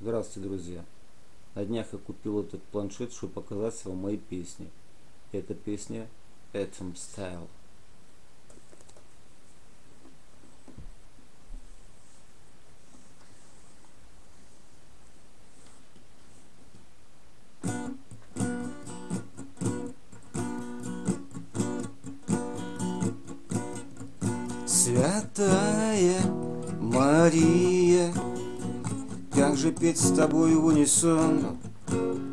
Здравствуйте, друзья! На днях я купил этот планшет, чтобы показать вам мои песни. Эта песня Atom Style. Святая Мария, как же петь с тобой в унисон?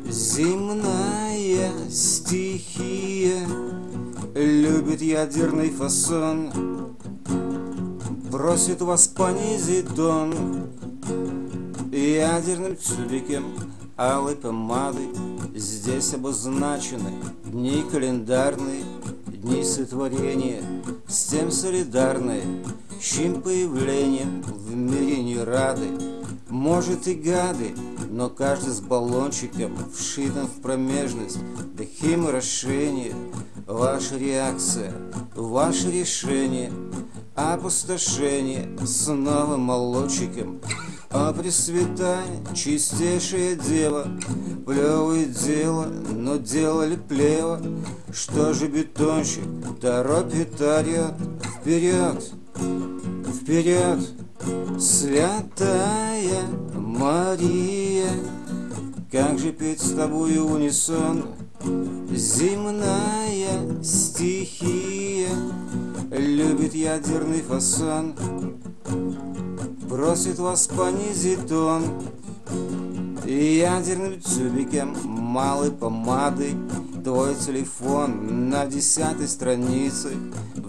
Земная стихия Любит ядерный фасон. Просит вас понизить тон Ядерным тюбиком. Алой помады Здесь обозначены. Дни календарные Дни сотворения. С тем солидарные Чьим появлением в мире не рады Может и гады, но каждый с баллончиком Вшитым в промежность. До химорошения Ваша реакция, ваше решение Опустошение с новым молодчиком. А Пресвятая, чистейшее дева, Плевое дело, но делали плево, Что же бетонщик торопит орет Вперед, вперед, святая Мария, Как же петь с тобою унисон? Земная стихия Любит ядерный фасон. Просит вас понизить тон. Ядерным тюбиком малой помады Твой телефон на десятой странице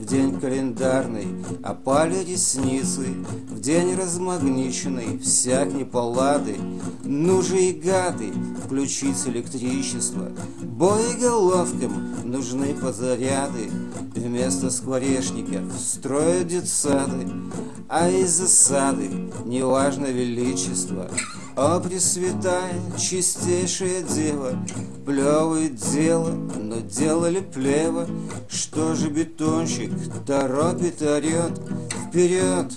В день календарный опали ресницы В день размагниченный всяк неполады Ну же и гады, включить электричество. Боеголовкам нужны подзаряды. Вместо скворечников строят детсады. А из засады неважно величество. О, Пресвятая, чистейшая дева, Плевое дело, но делали плево, Что же бетонщик торопит, орет, Вперед,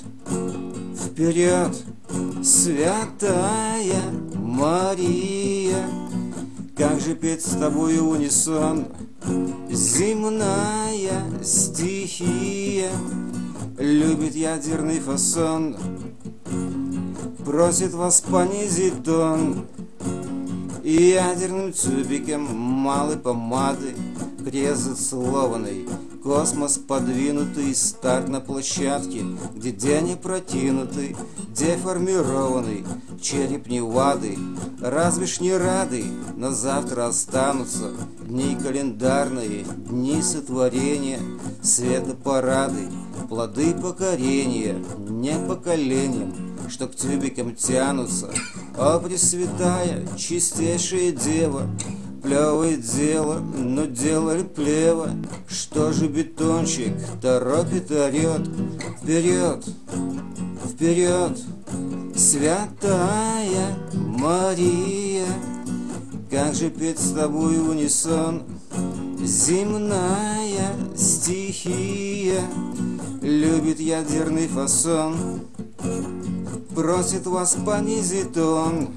вперед, святая Мария, Как же петь с тобой унисон, Земная стихия, Любит ядерный фасон Просит вас понизить тон. И ядерным тюбиком малой помады Крест зацелованный Космос подвинутый, старт на площадке, Где день протянутый, деформированный, Череп Невады, разве ж не рады, Но завтра останутся Дни календарные, дни сотворения, Светопарады, плоды покорения, Не поколением, что к тюбикам тянутся. О, Пресвятая, чистейшая Дева, Плевое дело, но делали плево, Что же бетончик торопит орет, Вперед, вперед, святая Мария, Как же петь с тобой унисон, Земная стихия Любит ядерный фасон Просит вас понизить тон